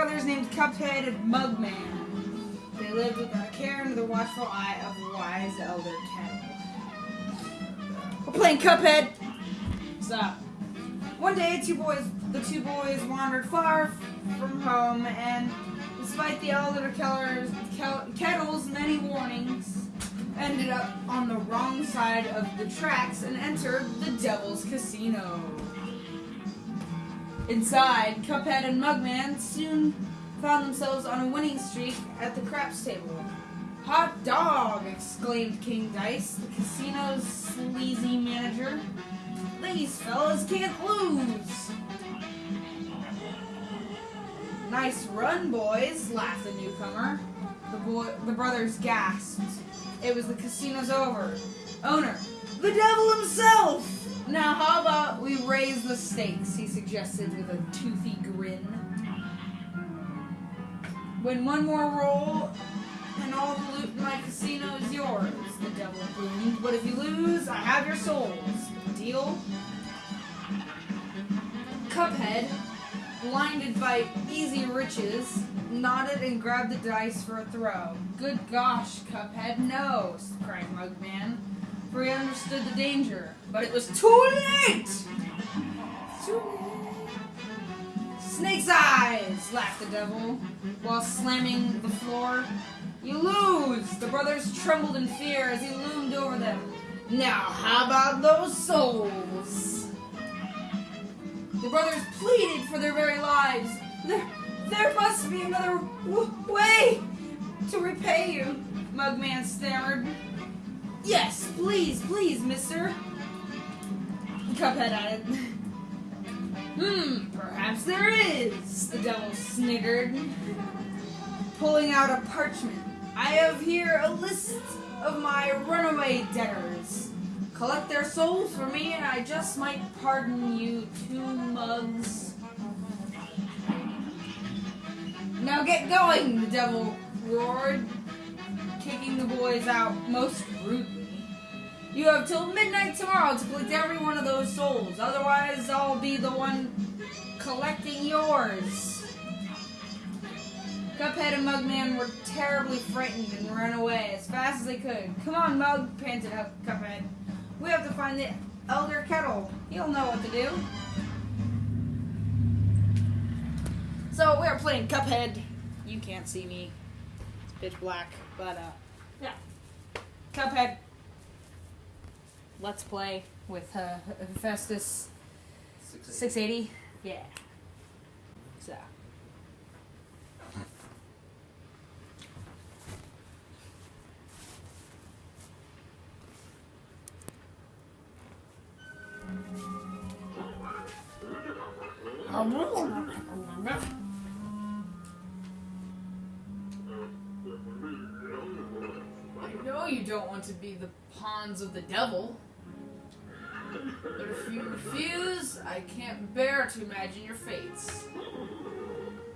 Cuphead and Mugman. They lived without a care under the watchful eye of wise elder Kettle. We're playing Cuphead. Stop. One day, two boys, the two boys wandered far from home, and despite the elder Keller's, Kel- Kettle's many warnings, ended up on the wrong side of the tracks and entered the Devil's Casino. Inside, Cuphead and Mugman soon found themselves on a winning streak at the craps table. Hot dog! exclaimed King Dice, the casino's sleazy manager. These fellas can't lose! Nice run, boys, laughed the newcomer. The, boy, the brothers gasped. It was the casino's over. Owner, the devil himself! Now, how about we raise the stakes, he suggested with a toothy grin. Win one more roll, and all the loot in my casino is yours, the devil boomed. But if you lose, I have your souls. Deal? Cuphead, blinded by easy riches, nodded and grabbed the dice for a throw. Good gosh, Cuphead, no, cried Mugman, for he understood the danger. But it was too late! Too late. Snake's eyes, laughed the devil, while slamming the floor. You lose! The brothers trembled in fear as he loomed over them. Now, how about those souls? The brothers pleaded for their very lives. There, there must be another way to repay you, Mugman stammered. Yes, please, please, mister. Cuphead added. Hmm, perhaps there is, the devil sniggered, pulling out a parchment. I have here a list of my runaway debtors. Collect their souls for me, and I just might pardon you two mugs. Now get going, the devil roared, kicking the boys out most rudely. You have till midnight tomorrow to collect every one of those souls. Otherwise, I'll be the one collecting yours. Cuphead and Mugman were terribly frightened and ran away as fast as they could. Come on, Mug, panted up Cuphead. We have to find the Elder Kettle. He'll know what to do. So we're playing Cuphead. You can't see me. It's pitch black. But uh yeah. Cuphead. Let's play with uh Festus 680. Yeah. So I know you don't want to be the pawns of the devil. But if you refuse, I can't bear to imagine your fates.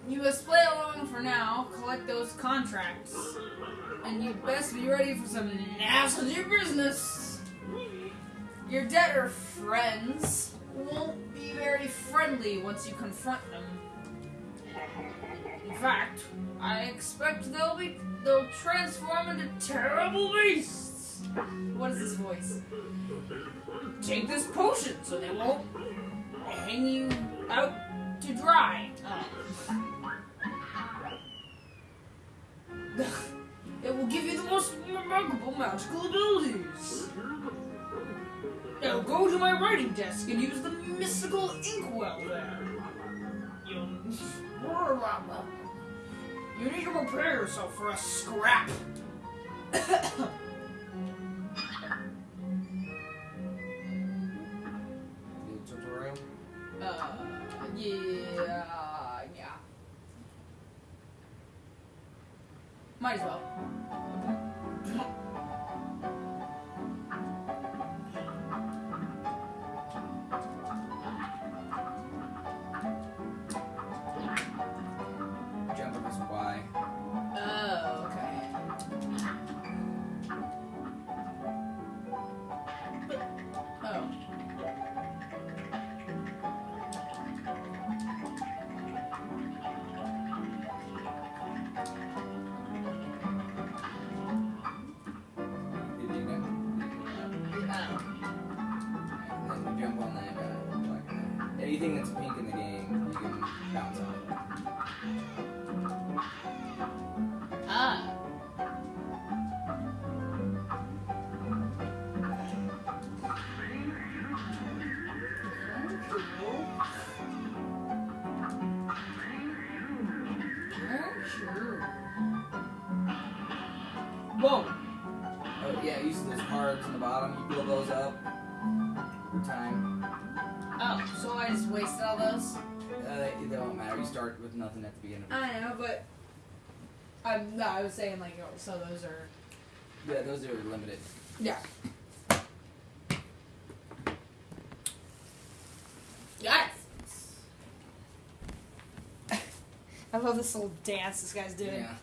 You must play along for now, collect those contracts, and you best be ready for some nasty business. Your debtor friends won't be very friendly once you confront them. In fact, I expect they'll be they'll transform into terrible beasts. What is this voice? Take this potion so they won't hang you out to dry. It will give you the most remarkable magical abilities. Now go to my writing desk and use the mystical inkwell there. You'll... You need to prepare yourself for a scrap. Might as well. Game, you can bounce You start with nothing at the beginning. I know, but I'm no, I was saying like so those are Yeah, those are limited. yeah. Yes. I love this little dance this guy's doing. Yeah.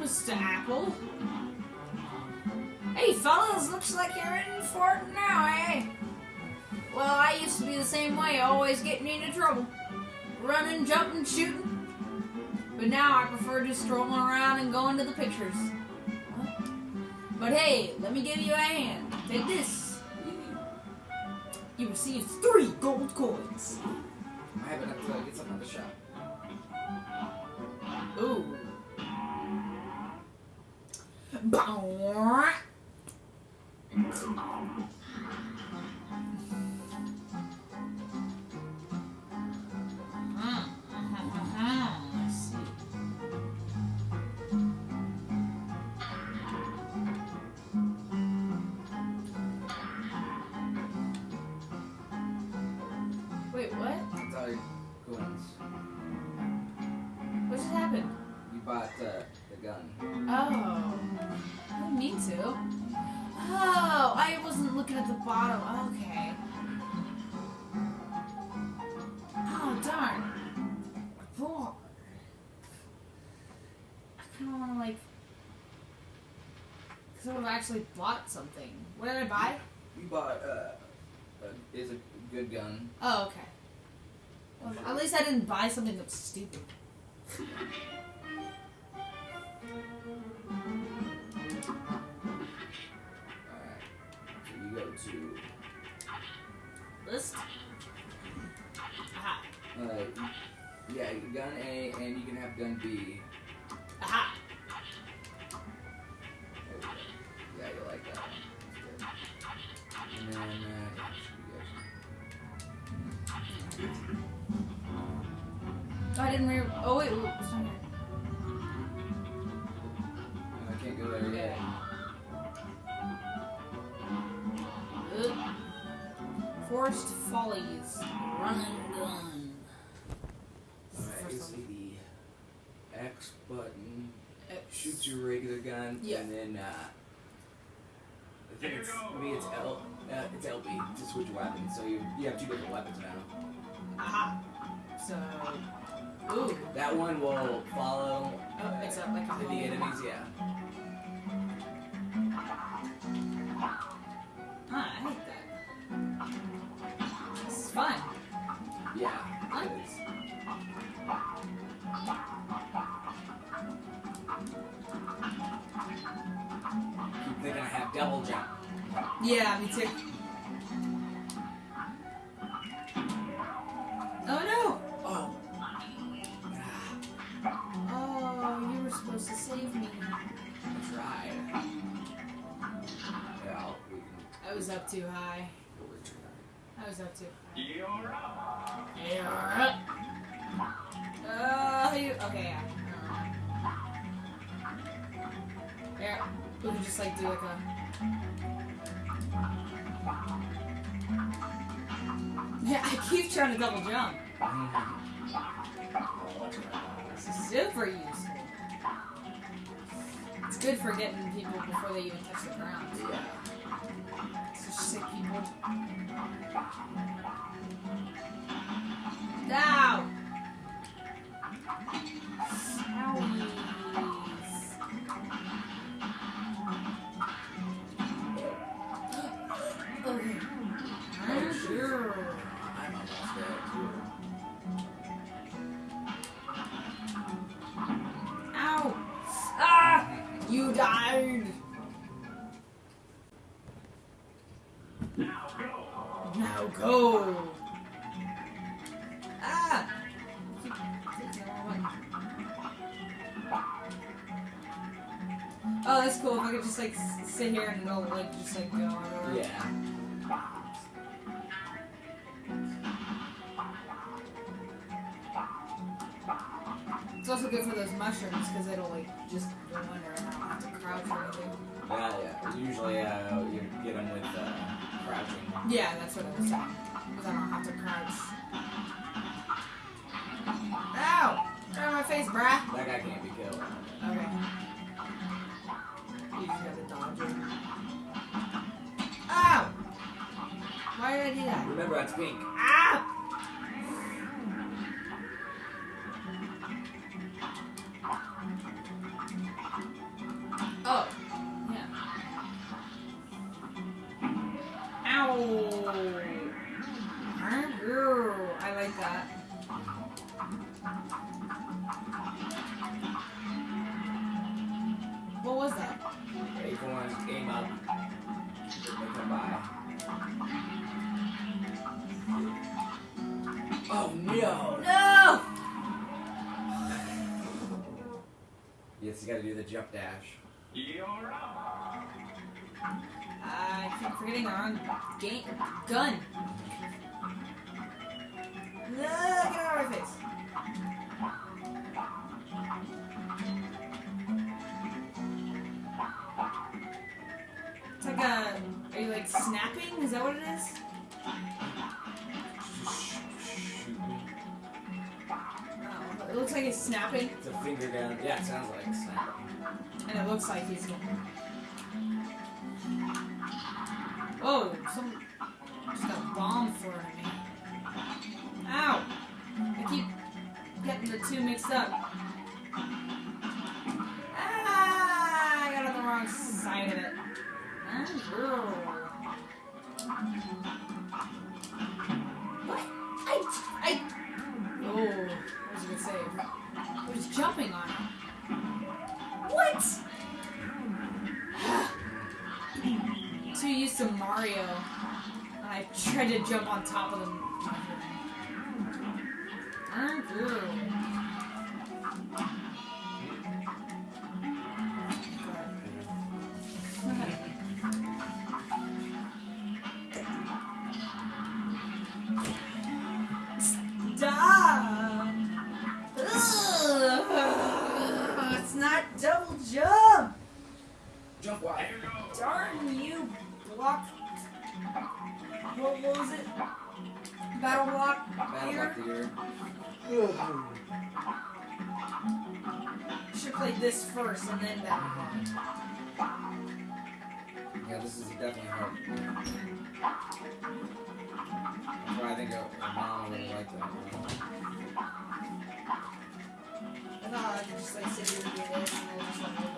Mr. Apple. Hey, fellas, looks like you're in for it now, eh? Well, I used to be the same way, always getting into trouble. Running, jumping, shooting. But now I prefer just strolling around and going to the pictures. But hey, let me give you a hand. Take this. You received three gold coins. I have enough to get something at the shop. Ooh. Bỏ I've actually bought something. What did I buy? You bought uh, a, is a good gun. Oh, okay. Well, at least I didn't buy something that was stupid. Alright. So you go to List? Aha. uh, yeah, gun A, and you can have gun B. X button X. shoots your regular gun, Yeah. and then uh, I think it's maybe it's L, uh, it's LB to switch weapons. So you you have two different weapons now. Aha. So. Ooh. That one will follow Oh, it's a, like a the enemies. Yeah. Yeah, me too. Oh no! Oh. Oh, you were supposed to save me. That's right. Yeah, I was up too high. I was up too. You're up. Yeah. Uh, you, okay, yeah. Yeah, we could just like do like a. Yeah, I keep trying to double jump. This super useful. It's good for getting people before they even touch the ground. Yeah. Such sick people. Oh, that's cool. If I could just like sit here and it'll like just like go everywhere. Yeah. It's also good for those mushrooms because it'll like just go under and I don't have to crouch or anything. Yeah, yeah. Usually, uh, you get them with uh, crouching. Yeah, that's what I was saying. Because I don't have to crouch. Ow! Get out of my face, brah! That guy can't be killed. Do that? Remember, that's pink. Oh no! Yes, you gotta do the jump dash. You're up. I keep forgetting our game gun. No, get out of my face. It's like a. Are you like snapping? Is that what it is? Shoot. Oh, it looks like he's snapping, It's a finger gun. Yeah, it sounds like snap. and it looks like he's going. Whoa! Some just got bomb at me. Ow! I keep getting the two mixed up. Ah! I got on the wrong side of it. Ah, What? Jump on top of them. Battle block Battle here? block ear. Should play this first and then battle block. Yeah, this is definitely hard. That's why I think mom would like that. I thought I could just like sit here and do this and then just like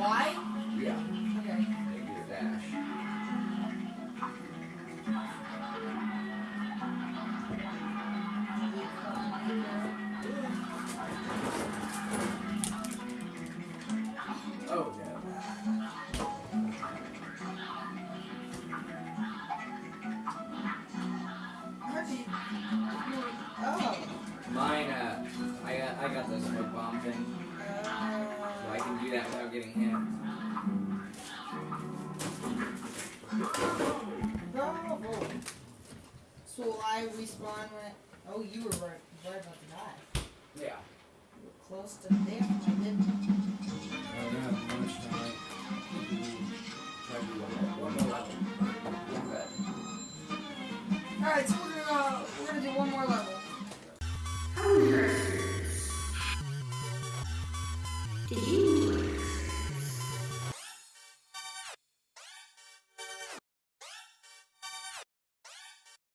why? So will I respawn when it, oh you were right, right about to die. Yeah. You were close to death, I didn't. I don't